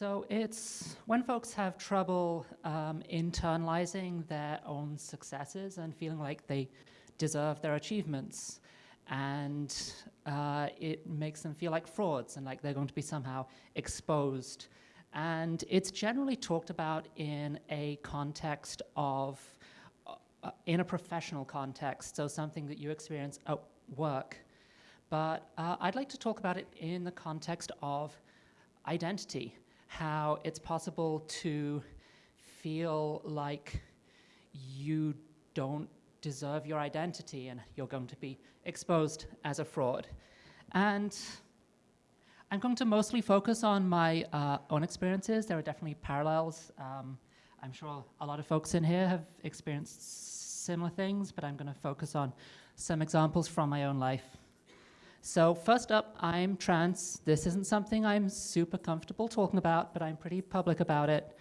So it's when folks have trouble um, internalizing their own successes and feeling like they deserve their achievements. And uh, it makes them feel like frauds and like they're going to be somehow exposed. And it's generally talked about in a context of, uh, in a professional context, so something that you experience at work. But uh, I'd like to talk about it in the context of identity, how it's possible to feel like you don't deserve your identity and you're going to be exposed as a fraud. And I'm going to mostly focus on my uh, own experiences. There are definitely parallels. Um, I'm sure a lot of folks in here have experienced similar things, but I'm going to focus on some examples from my own life. So first up, I'm trans. This isn't something I'm super comfortable talking about, but I'm pretty public about it.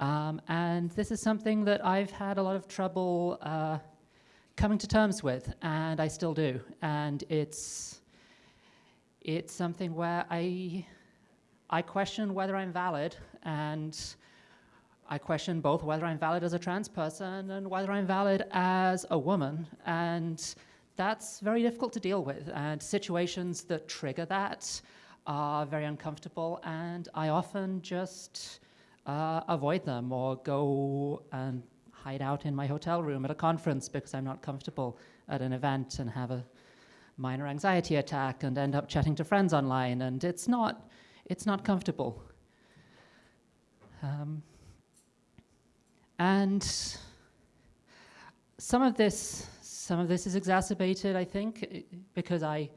Um, and this is something that I've had a lot of trouble uh, coming to terms with, and I still do. And it's it's something where I I question whether I'm valid, and I question both whether I'm valid as a trans person and whether I'm valid as a woman, and that's very difficult to deal with. And situations that trigger that are very uncomfortable, and I often just uh, avoid them or go and hide out in my hotel room at a conference because I'm not comfortable at an event and have a minor anxiety attack and end up chatting to friends online and it's not it's not comfortable um, and some of this some of this is exacerbated I think uh, because I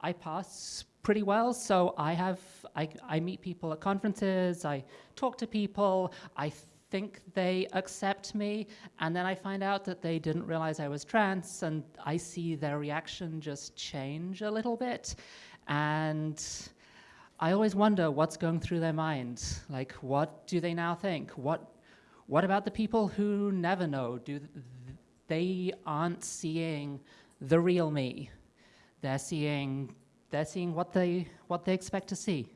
I pass pretty well so I have I, I meet people at conferences I talk to people I think they accept me, and then I find out that they didn't realize I was trans, and I see their reaction just change a little bit. And I always wonder what's going through their minds. Like, what do they now think? What, what about the people who never know? Do they aren't seeing the real me? They're seeing, they're seeing what they, what they expect to see.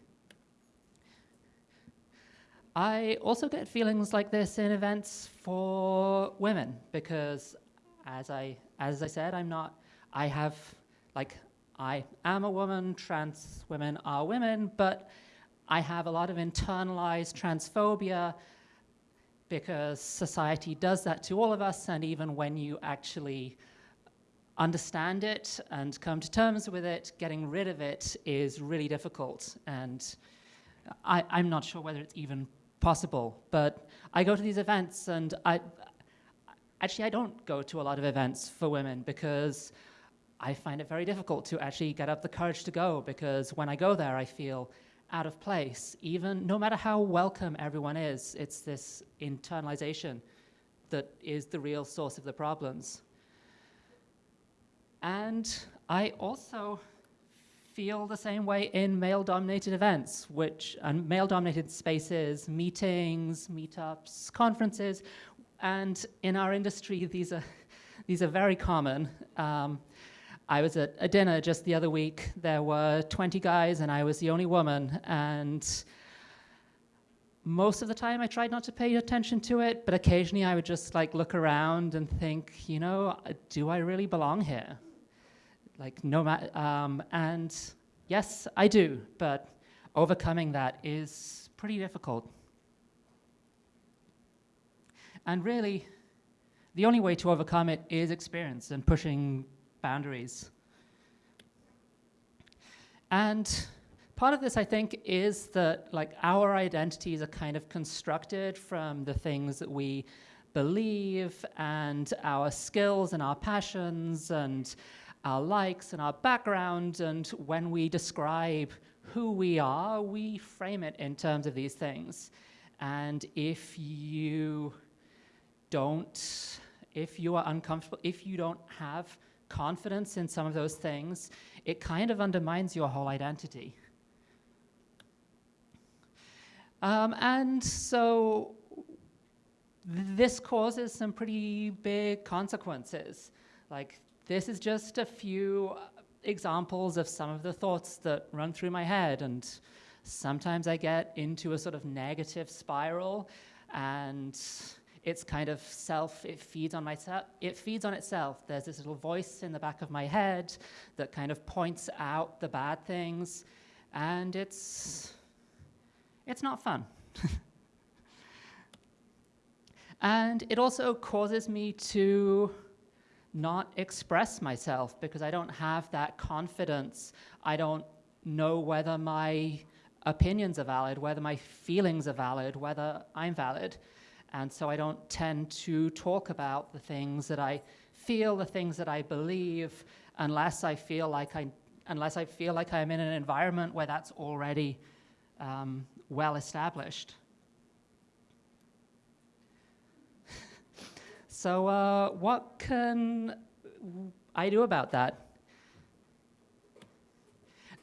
I also get feelings like this in events for women because as I, as I said, I'm not, I have, like, I am a woman, trans women are women, but I have a lot of internalized transphobia because society does that to all of us, and even when you actually understand it and come to terms with it, getting rid of it is really difficult. And I, am not sure whether it's even possible. But I go to these events and I, actually I don't go to a lot of events for women because I find it very difficult to actually get up the courage to go because when I go there I feel out of place, even no matter how welcome everyone is, it's this internalization that is the real source of the problems. And I also feel the same way in male-dominated events, which and male-dominated spaces, meetings, meetups, conferences, and in our industry, these are these are very common. Um, I was at a dinner just the other week. There were 20 guys, and I was the only woman, and most of the time I tried not to pay attention to it, but occasionally I would just like look around and think, you know, do I really belong here? like no matter, um, and yes, I do, but overcoming that is pretty difficult. And really, the only way to overcome it is experience and pushing boundaries. And part of this, I think, is that like our identities are kind of constructed from the things that we believe and our skills and our passions and our likes and our background, and when we describe who we are, we frame it in terms of these things. And if you don't, if you are uncomfortable, if you don't have confidence in some of those things, it kind of undermines your whole identity. Um, and so this causes some pretty big consequences. Like this is just a few examples of some of the thoughts that run through my head and Sometimes I get into a sort of negative spiral and it's kind of self, it feeds on myself, it feeds on itself. There's this little voice in the back of my head that kind of points out the bad things and it's, it's not fun. and it also causes me to not express myself because I don't have that confidence. I don't know whether my opinions are valid, whether my feelings are valid, whether I'm valid. And so I don't tend to talk about the things that I feel, the things that I believe, unless I feel like I, unless I feel like I'm in an environment where that's already um, well established. so uh, what can I do about that?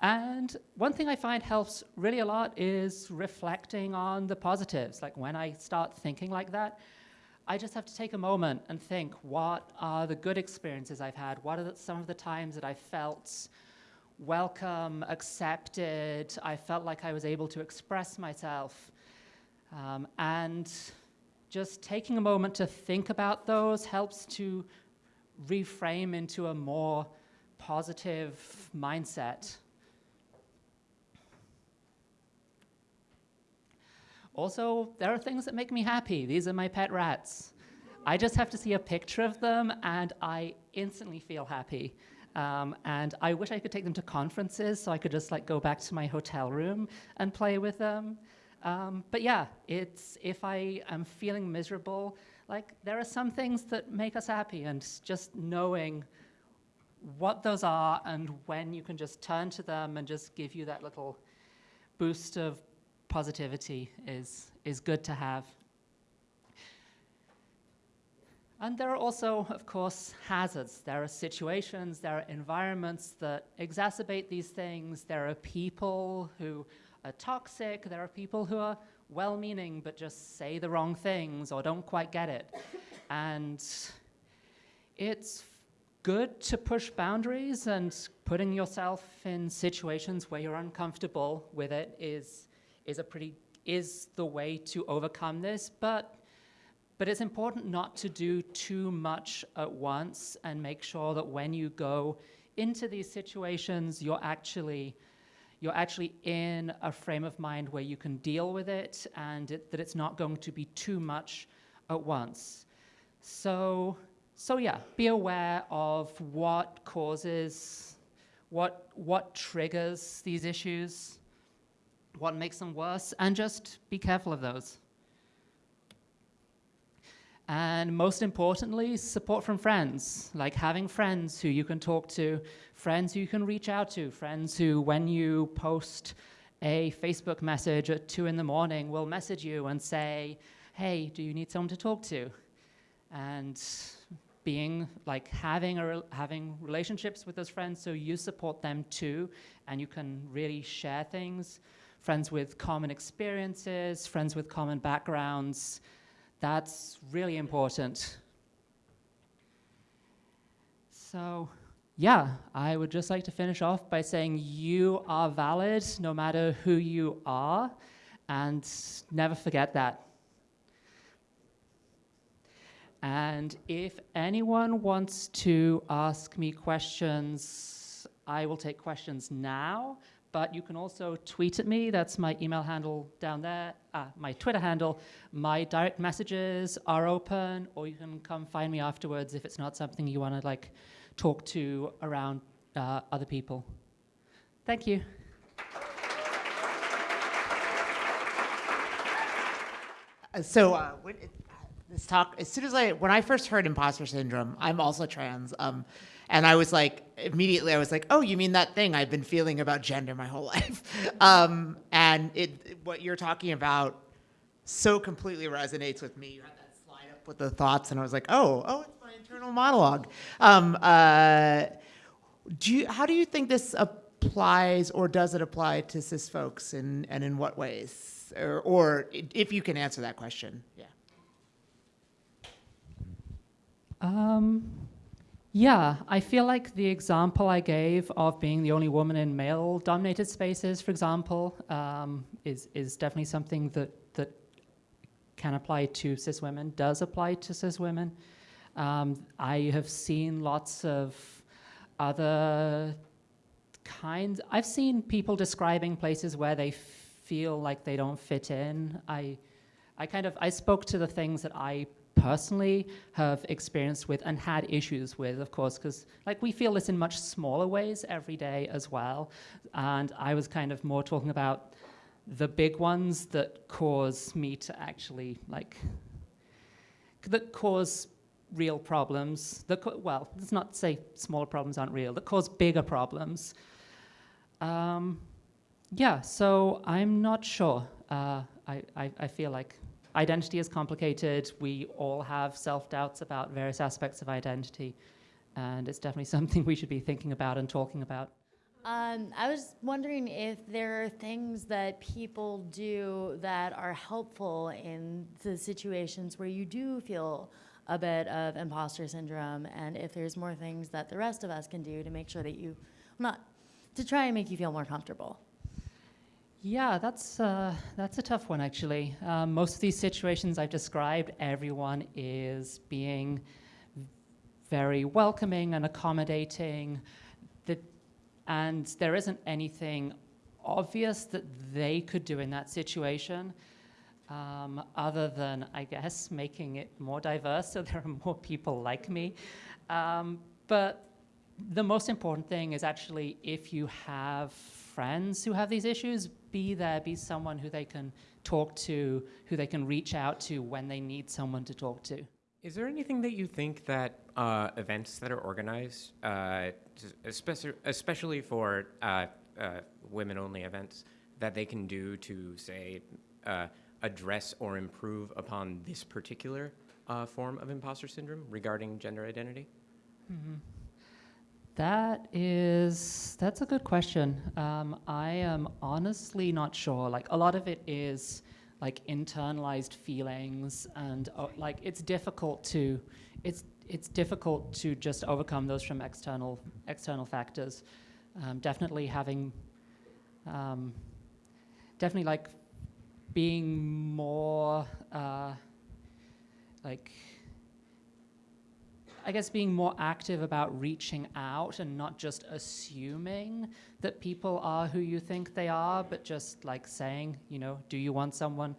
And one thing I find helps really a lot is reflecting on the positives. Like when I start thinking like that, I just have to take a moment and think, what are the good experiences I've had? What are the, some of the times that I felt welcome, accepted, I felt like I was able to express myself. Um, and just taking a moment to think about those helps to reframe into a more positive mindset. Also, there are things that make me happy. These are my pet rats. I just have to see a picture of them and I instantly feel happy. Um, and I wish I could take them to conferences so I could just like go back to my hotel room and play with them. Um, but yeah, it's if I am feeling miserable, like there are some things that make us happy and just knowing what those are and when you can just turn to them and just give you that little boost of positivity is, is good to have. And there are also, of course, hazards. There are situations, there are environments that exacerbate these things. There are people who are toxic. There are people who are well-meaning but just say the wrong things or don't quite get it. and it's good to push boundaries and putting yourself in situations where you're uncomfortable with it is is a pretty is the way to overcome this, but but it's important not to do too much at once and make sure that when you go into these situations, you're actually you're actually in a frame of mind where you can deal with it and it, that it's not going to be too much at once. So, so yeah, be aware of what causes, what, what triggers these issues, what makes them worse, and just be careful of those. And most importantly, support from friends, like having friends who you can talk to, friends who you can reach out to, friends who, when you post a Facebook message at two in the morning, will message you and say, hey, do you need someone to talk to? And being like having a, having relationships with those friends so you support them too, and you can really share things friends with common experiences, friends with common backgrounds. That's really important. So yeah, I would just like to finish off by saying you are valid no matter who you are, and never forget that. And if anyone wants to ask me questions, I will take questions now but you can also tweet at me. That's my email handle down there, uh, my Twitter handle. My direct messages are open, or you can come find me afterwards if it's not something you want to like talk to around uh, other people. Thank you. Uh, so uh, when it, this talk, as soon as I, when I first heard imposter syndrome, I'm also trans. Um, and I was like, immediately I was like, oh, you mean that thing I've been feeling about gender my whole life. um, and it, what you're talking about so completely resonates with me. You had that slide up with the thoughts and I was like, oh, oh, it's my internal monologue. Um, uh, do you, how do you think this applies or does it apply to cis folks and, and in what ways? Or, or if you can answer that question, yeah. Um, Yeah, I feel like the example I gave of being the only woman in male-dominated spaces, for example, um, is is definitely something that that can apply to cis women. Does apply to cis women. Um, I have seen lots of other kinds. I've seen people describing places where they feel like they don't fit in. I, I kind of I spoke to the things that I personally have experienced with and had issues with, of course, because like we feel this in much smaller ways every day as well. And I was kind of more talking about the big ones that cause me to actually like that cause real problems. That well, let's not say smaller problems aren't real. That cause bigger problems. Um, yeah, so I'm not sure. Uh, I, I, I feel like identity is complicated. We all have self doubts about various aspects of identity, and it's definitely something we should be thinking about and talking about. Um, I was wondering if there are things that people do that are helpful in the situations where you do feel a bit of imposter syndrome, and if there's more things that the rest of us can do to make sure that you, not to try and make you feel more comfortable. Yeah, that's uh, that's a tough one actually. Um, most of these situations I've described, everyone is being very welcoming and accommodating. That, and there isn't anything obvious that they could do in that situation, um, other than I guess making it more diverse so there are more people like me. Um, but the most important thing is actually if you have friends who have these issues, be there, be someone who they can talk to, who they can reach out to when they need someone to talk to. Is there anything that you think that uh, events that are organized, uh, especially, especially for uh, uh, women-only events, that they can do to, say, uh, address or improve upon this particular uh, form of imposter syndrome regarding gender identity? Mm-hmm. That is, that's a good question. Um, I am honestly not sure. Like a lot of it is like internalized feelings, and uh, like it's difficult to, it's it's difficult to just overcome those from external external factors. Um, definitely having, um, definitely like being more uh, like I guess being more active about reaching out and not just assuming that people are who you think they are, but just like saying, you know, do you want someone,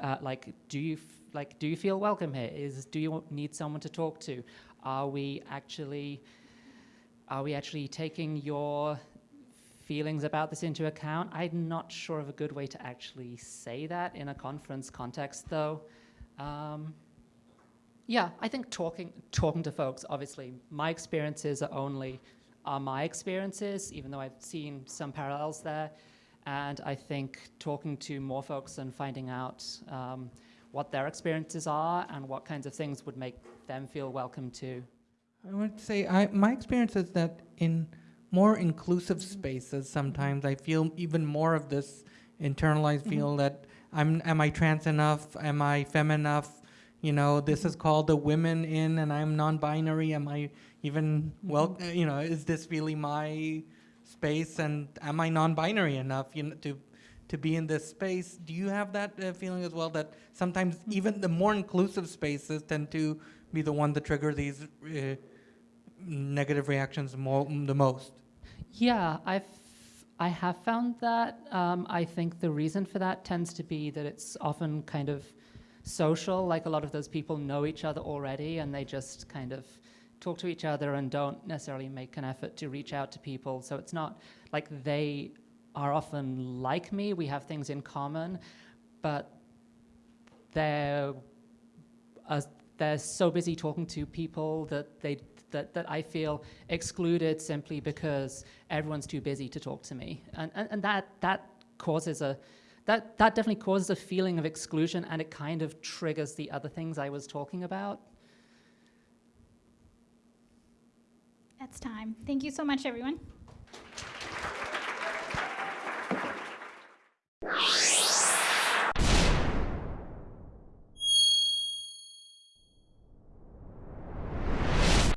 uh, like, do you like, do you feel welcome here? Is do you need someone to talk to? Are we actually, are we actually taking your feelings about this into account? I'm not sure of a good way to actually say that in a conference context, though. Um, yeah, I think talking talking to folks. Obviously, my experiences are only are my experiences, even though I've seen some parallels there. And I think talking to more folks and finding out um, what their experiences are and what kinds of things would make them feel welcome too. I would say I, my experience is that in more inclusive spaces, sometimes I feel even more of this internalized Mhm. feel that I'm am I trans enough? Am I femme enough? You know, this is called the women in, and I'm non-binary. Am I even well? uh, You know, is this really my space? And am I non-binary enough? You know, to to be in this space. Do you have that uh, feeling as well? That sometimes even the more inclusive spaces tend to be the one that trigger these uh, negative reactions more the most. Yeah, I've I have found that. Um, I think the reason for that tends to be that it's often kind of social. Like a lot of those people know each other already, and they just kind of talk to each other and don't necessarily make an effort to reach out to people. So it's not like they are often like me. We have things in common, but they're uh, they're so busy talking to people that they that, that I feel excluded simply because everyone's too busy to talk to me. And, and, and that, that causes a, that, that definitely causes a feeling of exclusion and it kind of triggers the other things I was talking about. That's time. Thank you so much, everyone.